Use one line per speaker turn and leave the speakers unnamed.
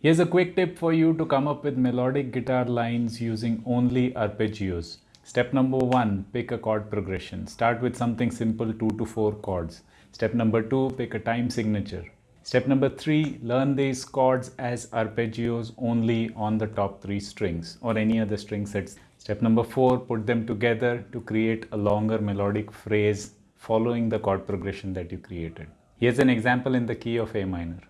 Here's a quick tip for you to come up with melodic guitar lines using only arpeggios. Step number one, pick a chord progression. Start with something simple, two to four chords. Step number two, pick a time signature. Step number three, learn these chords as arpeggios only on the top three strings or any other string sets. Step number four, put them together to create a longer melodic phrase following the chord progression that you created. Here's an example in the key of A minor.